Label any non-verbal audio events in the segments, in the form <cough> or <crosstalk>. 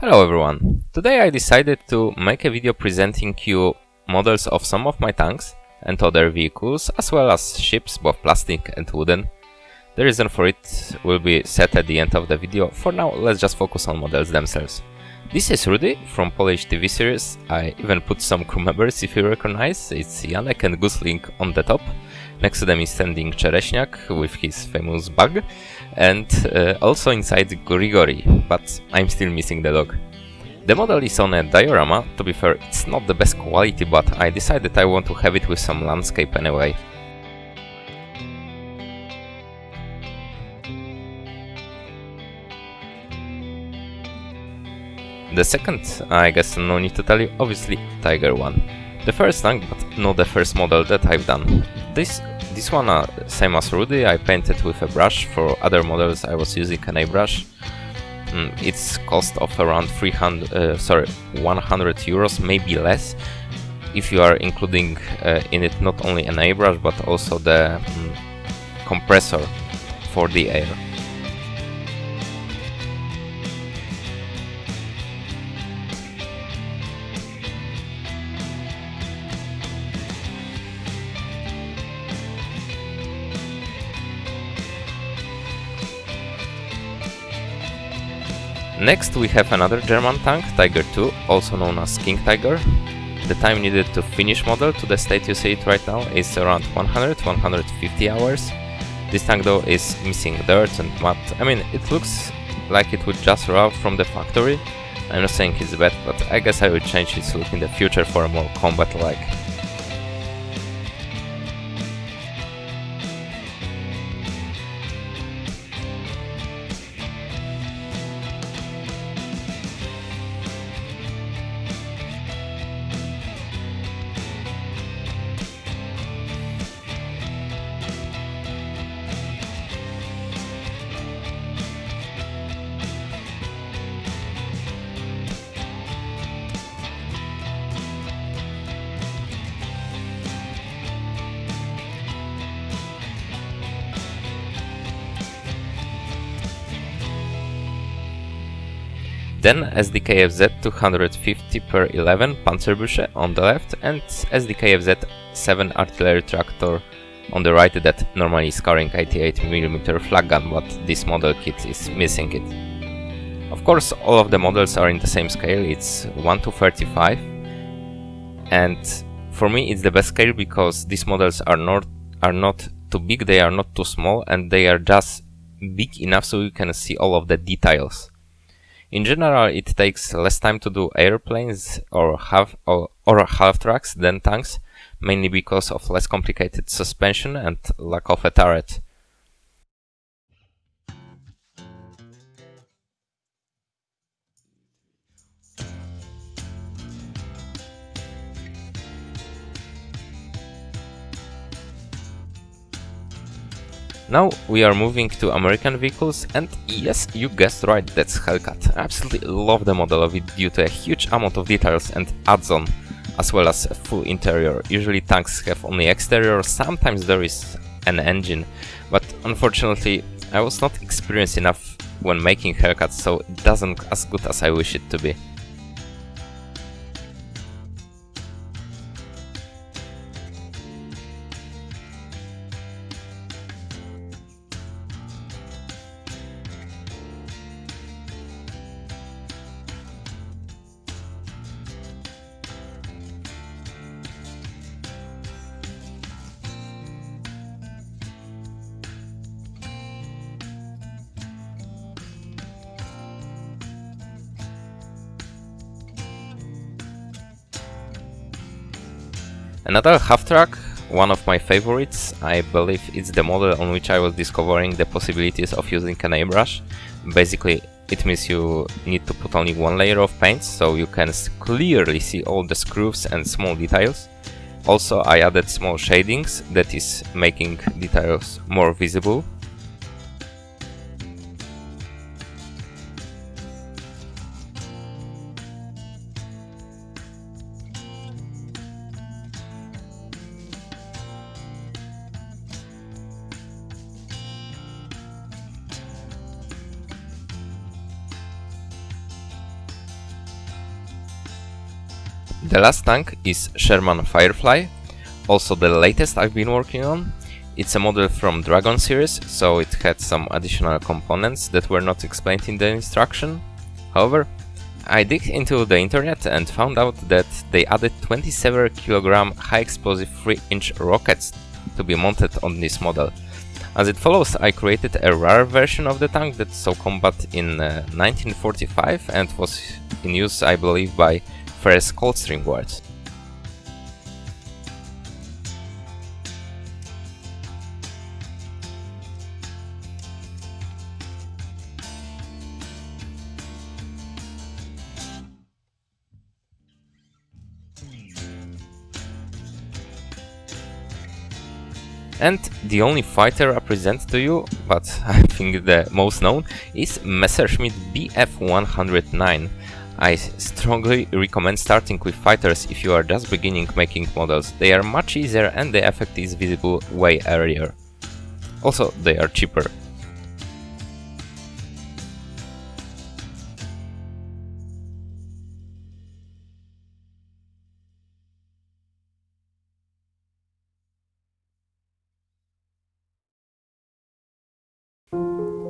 Hello everyone! Today I decided to make a video presenting you models of some of my tanks and other vehicles as well as ships, both plastic and wooden. The reason for it will be set at the end of the video. For now, let's just focus on models themselves. This is Rudy from Polish TV series. I even put some crew <laughs> members if you recognize. It's Janek and Gustlik on the top. Next to them is standing Czereśniak with his famous bug. And uh, also inside Grigori, but I'm still missing the dog. The model is on a diorama, to be fair it's not the best quality, but I decided I want to have it with some landscape anyway. The second, I guess no need to tell you, obviously Tiger 1. The first tank, but not the first model that I've done. This this one, uh, same as Rudy, I painted with a brush, for other models I was using an airbrush. Mm, it's cost of around 300, uh, sorry, 100 euros, maybe less, if you are including uh, in it not only an airbrush but also the mm, compressor for the air. Next we have another German tank, Tiger 2, also known as King Tiger. The time needed to finish model to the state you see it right now is around 100-150 hours. This tank though is missing dirt and mud, I mean it looks like it would just roll from the factory. I'm not saying it's bad, but I guess I will change its look in the future for a more combat-like. Then SDKFZ 250 per 11 Panzerbüchse on the left and SDKFZ 7 artillery tractor on the right that normally is carrying 88mm flak gun, but this model kit is missing it. Of course, all of the models are in the same scale, it's 1 to 35, and for me it's the best scale because these models are not, are not too big, they are not too small, and they are just big enough so you can see all of the details. In general, it takes less time to do airplanes or half or, or half tracks than tanks, mainly because of less complicated suspension and lack of a turret. Now we are moving to American vehicles and yes, you guessed right, that's Hellcat. I absolutely love the model of it due to a huge amount of details and adds-on, as well as a full interior. Usually tanks have only exterior, sometimes there is an engine, but unfortunately I was not experienced enough when making Hellcats, so it doesn't as good as I wish it to be. Another half-track, one of my favorites, I believe it's the model on which I was discovering the possibilities of using an airbrush. Basically, it means you need to put only one layer of paint, so you can clearly see all the screws and small details. Also, I added small shadings, that is making details more visible. The last tank is Sherman Firefly, also the latest I've been working on. It's a model from Dragon series, so it had some additional components that were not explained in the instruction. However, I digged into the internet and found out that they added 27 kg high explosive 3 inch rockets to be mounted on this model. As it follows, I created a rare version of the tank that saw combat in uh, 1945 and was in use, I believe, by first Coldstream Guards. And the only fighter I present to you, but <laughs> I think the most known, is Messerschmitt Bf-109. I strongly recommend starting with fighters if you are just beginning making models. They are much easier and the effect is visible way earlier. Also, they are cheaper.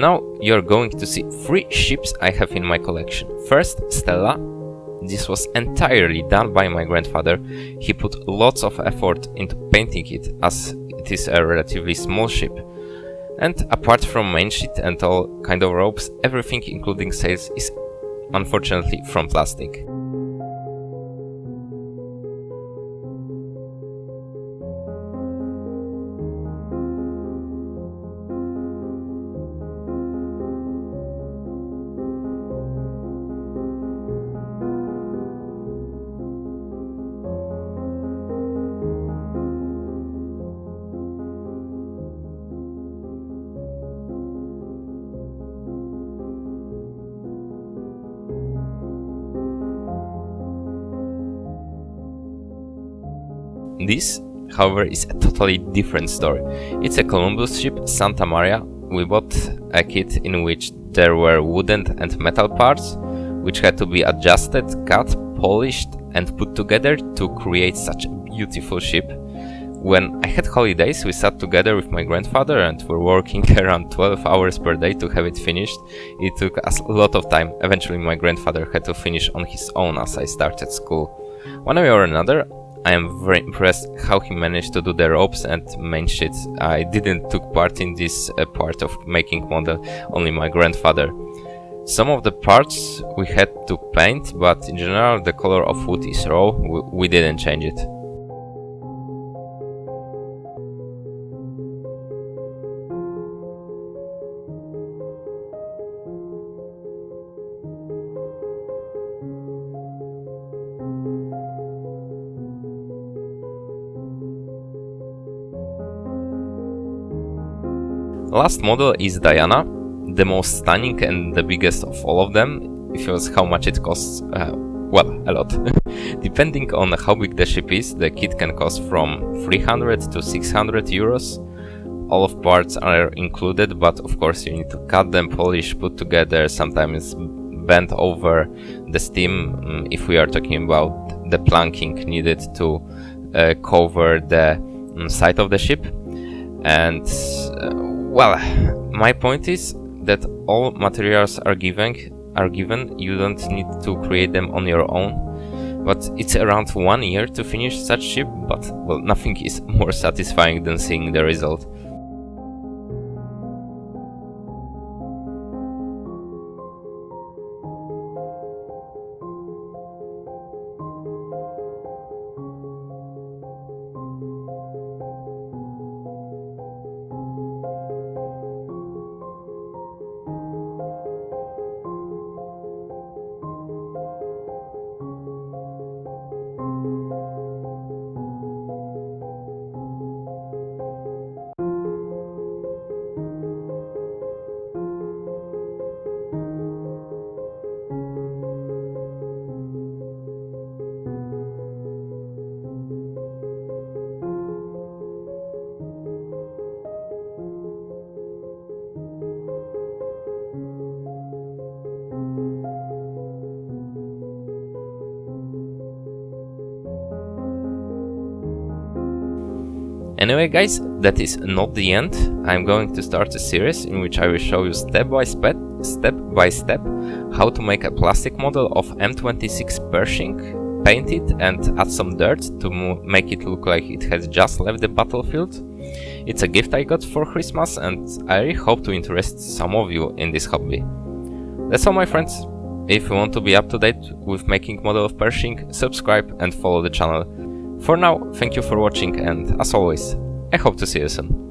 Now you're going to see three ships I have in my collection. First, Stella. This was entirely done by my grandfather. He put lots of effort into painting it as it is a relatively small ship. And apart from main sheet and all kind of ropes, everything including sails is unfortunately from plastic. This, however, is a totally different story. It's a Columbus ship, Santa Maria. We bought a kit in which there were wooden and metal parts, which had to be adjusted, cut, polished and put together to create such a beautiful ship. When I had holidays, we sat together with my grandfather and were working <laughs> around 12 hours per day to have it finished. It took us a lot of time. Eventually my grandfather had to finish on his own as I started school. One way or another, I am very impressed how he managed to do the ropes and main shit. I didn't took part in this uh, part of making model, only my grandfather. Some of the parts we had to paint, but in general the color of wood is raw, we, we didn't change it. Last model is Diana, the most stunning and the biggest of all of them. If you ask how much it costs, uh, well, a lot. <laughs> Depending on how big the ship is, the kit can cost from 300 to 600 euros. All of parts are included, but of course you need to cut them, polish, put together, sometimes bend over the steam mm, if we are talking about the planking needed to uh, cover the um, side of the ship. And uh, well, my point is that all materials are given, are given, you don't need to create them on your own. But it's around one year to finish such ship, but well, nothing is more satisfying than seeing the result. Anyway guys, that is not the end. I'm going to start a series in which I will show you step by step, step by step how to make a plastic model of M26 Pershing, paint it and add some dirt to make it look like it has just left the battlefield. It's a gift I got for Christmas and I really hope to interest some of you in this hobby. That's all my friends. If you want to be up to date with making model of Pershing, subscribe and follow the channel. For now, thank you for watching and as always, I hope to see you soon.